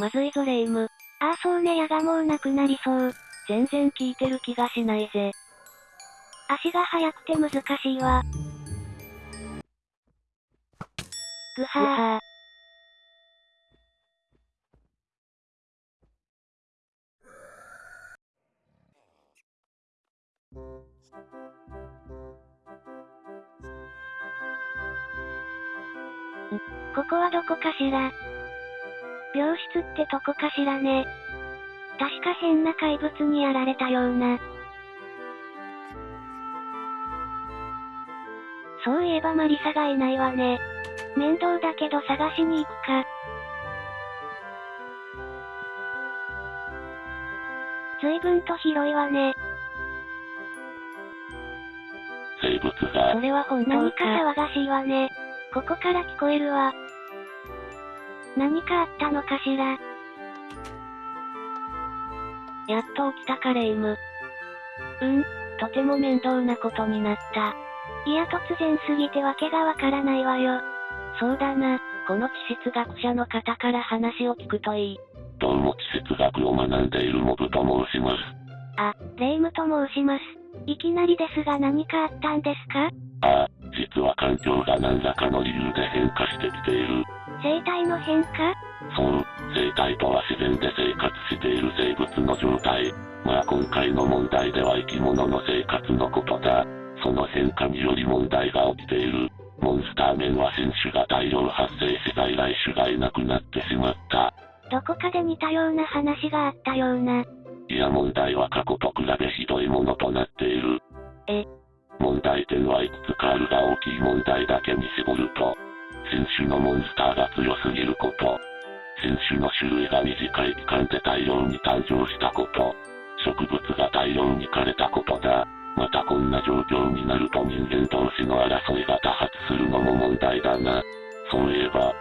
まずいぞレイム。ああそうね矢がもうなくなりそう。全然効いてる気がしないぜ。足が速くて難しいわ。ぐはー。はここはどこかしら？病室ってとこかしらね。確か変な怪物にやられたような。そういえばマリサがいないわね。面倒だけど探しに行くか。随分と広いわね。生物がそ、れは本当何かか。騒がしいわね。ここから聞こえるわ。何かあったのかしら？やっと起きたかレイム。うん、とても面倒なことになった。いや突然すぎてわけがわからないわよ。そうだな。この地質学者の方から話を聞くといい。どうも地質学を学んでいるモブと申します。あ、レイムと申します。いきなりですが何かあったんですか？ああ、実は環境が何らかの理由で変化してきている。生態の変化？そう、生態とは自然で生活している生物の状態。まあ今回の問題では生き物の生活のことだ。その変化により問題が起きている。モンスター面は新種が大量発生し在来種がいなくなってしまった。どこかで似たような話があったような。いや問題は過去と比べひどいものとなっている。え？問題点はいくつかあるが大きい問題だけに絞ると、新種のモンスターが強すぎること、新種の種類が短い期間で大量に誕生したこと、植物が大量に枯れたことだ。またこんな状況になると人間同士の争いが多発するのも問題だな。そういえば、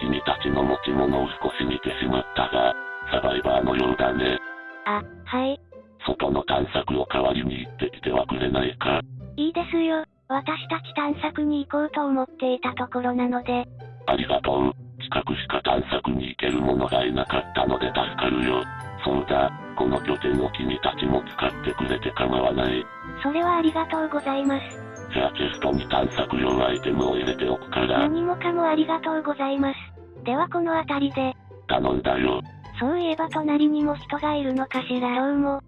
君たちの持ち物を少し見てしまったが、サバイバーのようだね。あ、はい。外の探索を代わりに行ってきてはくれないか。いいですよ。私たち探索に行こうと思っていたところなので。ありがとう。近くしか探索に行ける者がいなかったので助かるよ。そうだ、この拠点を君たちも使ってくれて構わない。それはありがとうございます。じゃあチェストに探索用アイテムを入れておくから、何もかもありがとうございます。ではこの辺りで、頼んだよ。そういえば隣にも人がいるのかしらどうも。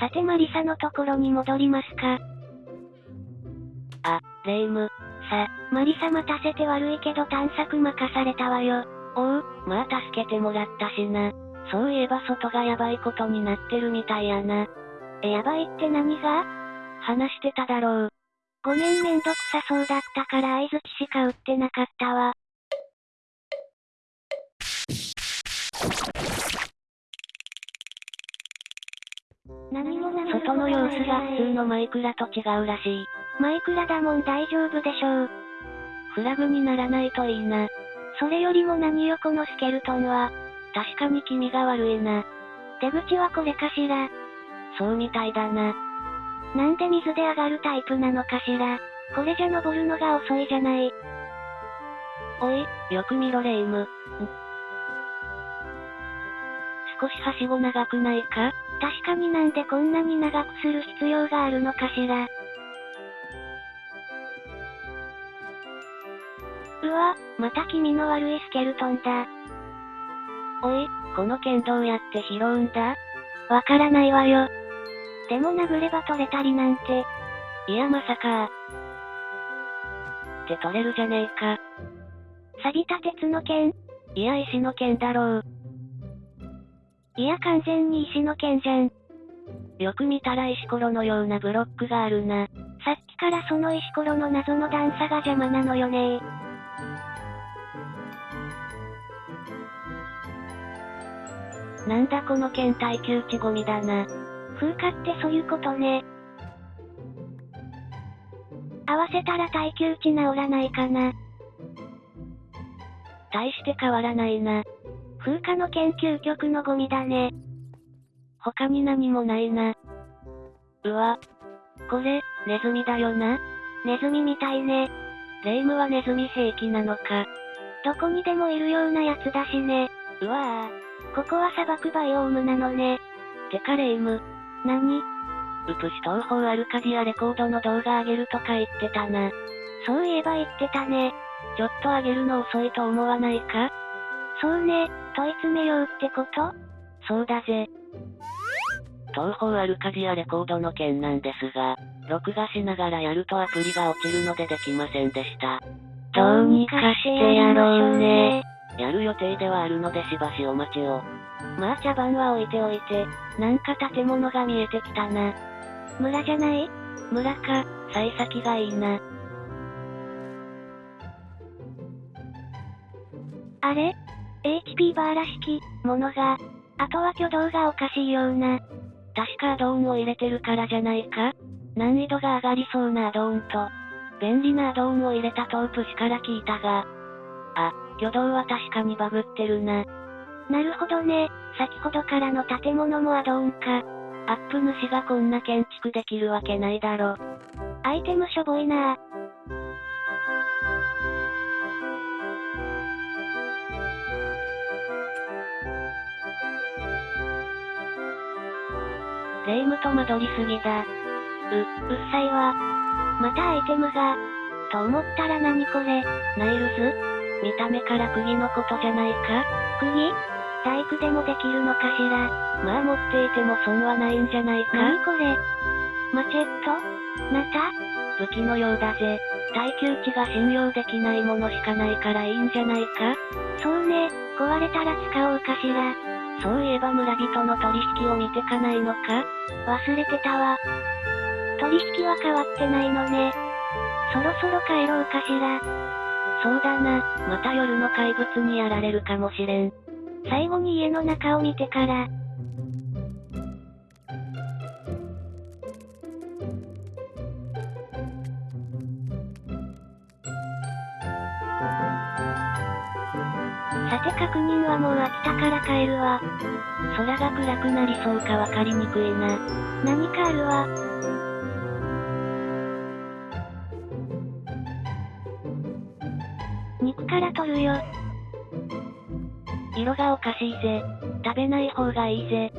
さてマリサのところに戻りますか。あ、レイム。さ、マリサ待たせて悪いけど探索任されたわよ。おう、まあ助けてもらったしな。そういえば外がやばいことになってるみたいやな。え、やばいって何が？話してただろう。ごめんめんどくさそうだったから合図しか打ってなかったわ。何もなさそう外の様子が普通のママイクラと違うらしい。イクラだもん大丈夫でしょう。フラグにならないといいな。それよりも何よこのスケルトンは。確かに君が悪いな。出口はこれかしら。そうみたいだな。なんで水で上がるタイプなのかしら。これじゃ登るのが遅いじゃない。おい、よく見ろレイム。ん少しはしご長くないか？確かになんでこんなに長くする必要があるのかしら。うわ、また気味の悪いスケルトンだ。おい、この剣どうやって拾うんだ？わからないわよ。でも殴れば取れたりなんて。いやまさか。って取れるじゃねえか。錆びた鉄の剣？いや石の剣だろう。いや完全に石の剣じゃん。よく見たら石ころのようなブロックがあるな。さっきからその石ころの謎の段差が邪魔なのよねなんだこの剣耐久値ゴミだな。風化ってそういうことね。合わせたら耐久値治らないかな。大して変わらないな。風化の研究局のゴミだね。他に何もないな。うわ。これ、ネズミだよな。ネズミみたいね。レイムはネズミ兵器なのか。どこにでもいるようなやつだしね。うわぁ。ここは砂漠バイオームなのね。てかレイム。何？ウプシ東方アルカディアレコードの動画上げるとか言ってたな。そういえば言ってたね。ちょっと上げるの遅いと思わないか？そうね、問い詰めようってこと？そうだぜ。東方アルカディアレコードの件なんですが、録画しながらやるとアプリが落ちるのでできませんでした。どうにかしてやろうね。やる予定ではあるのでしばしお待ちを。まあ茶番は置いておいて、なんか建物が見えてきたな。村じゃない？村か、幸先がいいな。あれ ?HP バーラ式、ものが。あとは挙動がおかしいような。確かアドオンを入れてるからじゃないか？難易度が上がりそうなアドオンと、便利なアドオンを入れたトープしから聞いたが。あ、挙動は確かにバグってるな。なるほどね。先ほどからの建物もアドオンか。アップ主がこんな建築できるわけないだろ。アイテムしょぼいなぁ。霊夢と惑りすぎだ。う、うっさいわ。またアイテムが。と思ったら何これ。ナイルズ見た目から釘のことじゃないか？釘？大工でもできるのかしら？まあ持っていても損はないんじゃないか？何これ？マチェット？ナタ？武器のようだぜ。耐久値が信用できないものしかないからいいんじゃないか？そうね、壊れたら使おうかしら？そういえば村人の取引を見てかないのか？忘れてたわ。取引は変わってないのね。そろそろ帰ろうかしら？そうだな、また夜の怪物にやられるかもしれん。最後に家の中を見てから。さて確認はもう飽きたから帰るわ。空が暗くなりそうかわかりにくいな。何かあるわ。色がおかしいぜ。食べない方がいいぜ。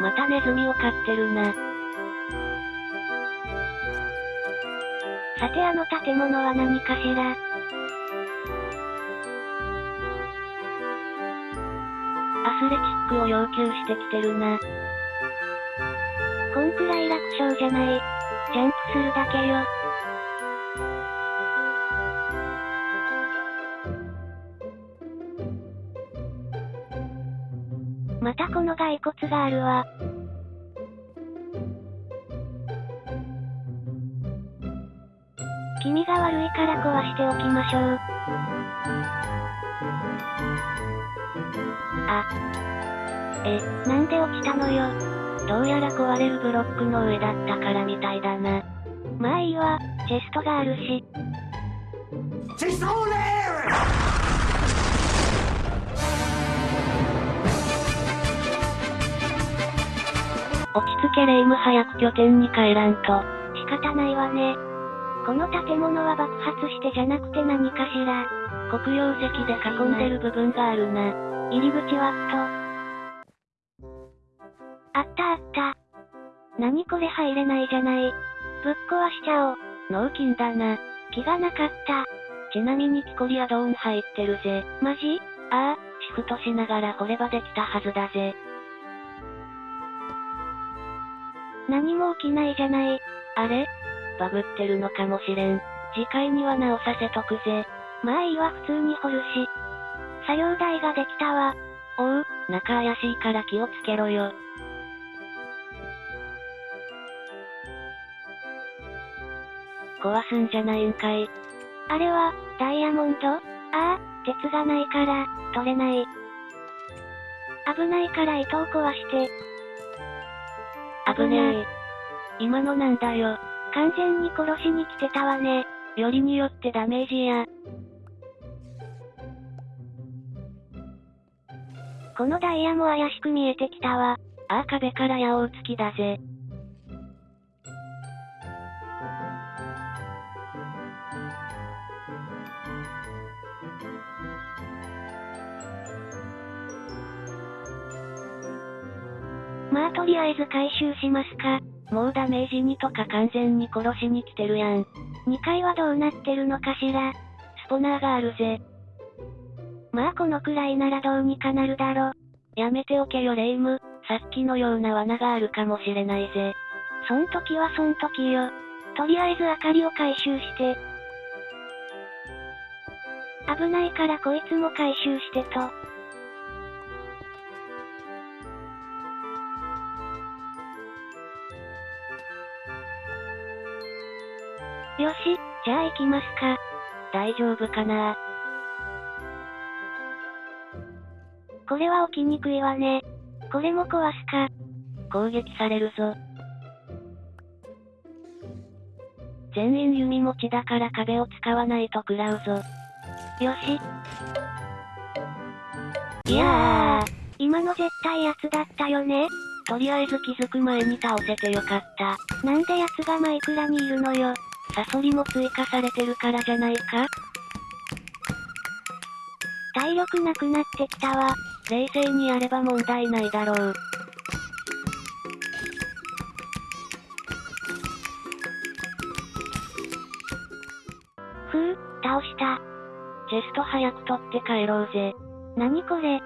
またネズミを飼ってるな。さてあの建物は何かしら？アスレチックを要求してきてるな。こんくらい楽勝じゃない。ジャンプするだけよ。またこの骸骨があるわ。気味が悪いから壊しておきましょう。あ。え、なんで落ちたのよ。どうやら壊れるブロックの上だったからみたいだな。まあいいわ、チェストがあるし。チェスト落ち着けレイム早く拠点に帰らんと。仕方ないわね。この建物は爆発してじゃなくて何かしら。黒曜石で囲んでる部分があるな。入り口はっと。あったあった。何これ入れないじゃない。ぶっ壊しちゃおう。脳筋だな。気がなかった。ちなみにキコリアドーン入ってるぜ。マジ？ああ、シフトしながら掘ればできたはずだぜ。何も起きないじゃない。あれ？バグってるのかもしれん。次回には直させとくぜ。まあいいわ普通に掘るし。作業台ができたわ。おう、中怪しいから気をつけろよ。壊すんじゃないんかい。あれは、ダイヤモンド？ああ、鉄がないから、取れない。危ないから糸を壊して。危ねえ。今のなんだよ。完全に殺しに来てたわね。よりによってダメージや。このダイヤも怪しく見えてきたわ。ああ壁から矢を打つ気だぜ。回収しますか？もうダメージ2とか完全に殺しに来てるやん。2階はどうなってるのかしら？スポナーがあるぜ。まあこのくらいならどうにかなるだろ。やめておけよレイム。さっきのような罠があるかもしれないぜ。そん時はそん時よ。とりあえず明かりを回収して。危ないからこいつも回収してと。よし、じゃあ行きますか。大丈夫かなこれは起きにくいわね。これも壊すか。攻撃されるぞ。全員弓持ちだから壁を使わないと食らうぞ。よし。いやー、今の絶対やつだったよね。とりあえず気づく前に倒せてよかった。なんで奴がマイクラにいるのよ。サソリも追加されてるからじゃないか？体力なくなってきたわ。冷静にやれば問題ないだろう。ふう、倒した。チェスト早く取って帰ろうぜ。なにこれ？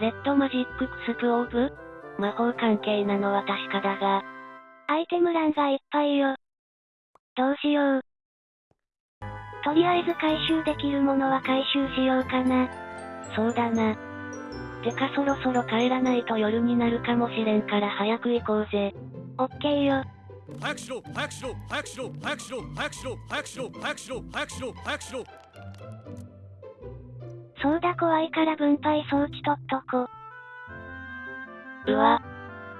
レッドマジッククスプオーブ？魔法関係なのは確かだが。アイテム欄がいっぱいよ。どうしよう。とりあえず回収できるものは回収しようかな。そうだな。てかそろそろ帰らないと夜になるかもしれんから早く行こうぜ。オッケーよ。早くしろ早くしろ早くしろ早くしろ早くしろ早くしろ早くしろ早くしろ早くしろそうだ怖いから分配装置取っとこ。うわ。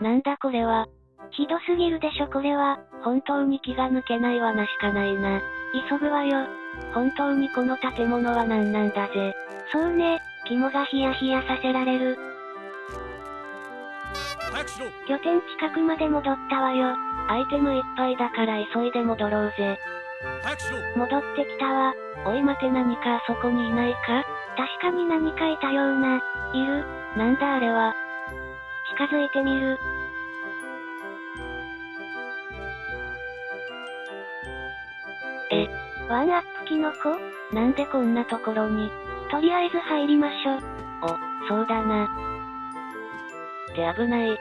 なんだこれは。ひどすぎるでしょこれは。本当に気が抜けない罠しかないな。急ぐわよ。本当にこの建物は何なんだぜ。そうね、肝がヒヤヒヤさせられる。拠点近くまで戻ったわよ。アイテムいっぱいだから急いで戻ろうぜ。戻ってきたわ。おい待て何かあそこにいないか？確かに何かいたような。いる。なんだあれは。近づいてみる。ワンアップキノコなんでこんなところに？とりあえず入りましょう。お、そうだな。って危ない。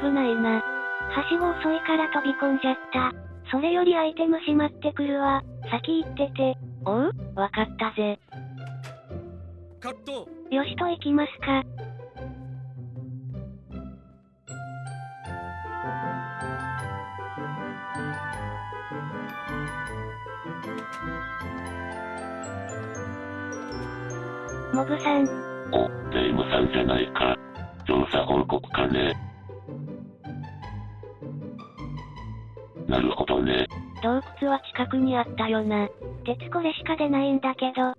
危ないな。はしご遅いから飛び込んじゃった。それよりアイテムしまってくるわ。先行ってて。おう？わかったぜ。カットよしと行きますか。モブさん、お、霊イムさんじゃないか。調査報告かね。なるほどね。洞窟は近くにあったよな。鉄これしか出ないんだけど。